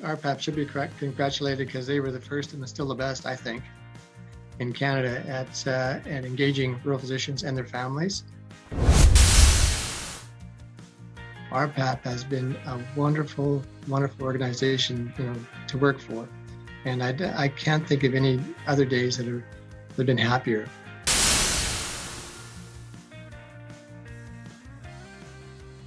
RPAP should be congratulated because they were the first and still the best, I think, in Canada at, uh, at engaging rural physicians and their families. RPAP has been a wonderful, wonderful organization, you know, to work for. And I, I can't think of any other days that, are, that have been happier.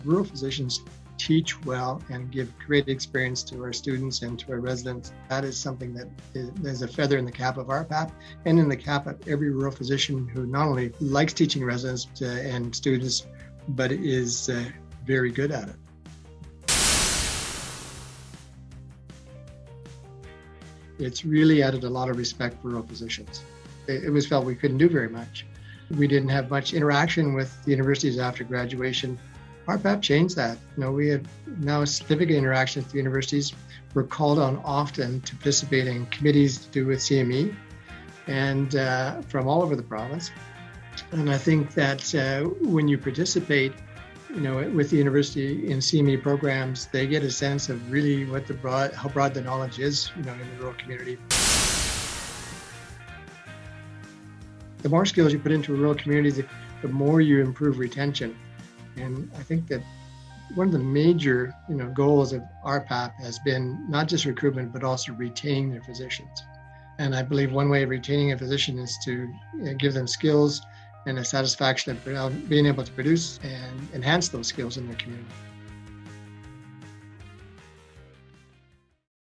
Rural physicians teach well and give great experience to our students and to our residents. That is something that is, a feather in the cap of our RPAP and in the cap of every rural physician who not only likes teaching residents and students, but is uh, very good at it. It's really added a lot of respect for rural physicians. It was felt we couldn't do very much. We didn't have much interaction with the universities after graduation. RPAP changed that. You know, we have now significant interactions with universities. We're called on often to participate in committees to do with CME and uh, from all over the province. And I think that uh, when you participate, you know, with the university in CME programs, they get a sense of really what the broad, how broad the knowledge is, you know, in the rural community. The more skills you put into a rural community, the, the more you improve retention. And I think that one of the major, you know, goals of RPAP has been not just recruitment, but also retaining their physicians. And I believe one way of retaining a physician is to uh, give them skills and a satisfaction of being able to produce and enhance those skills in their community.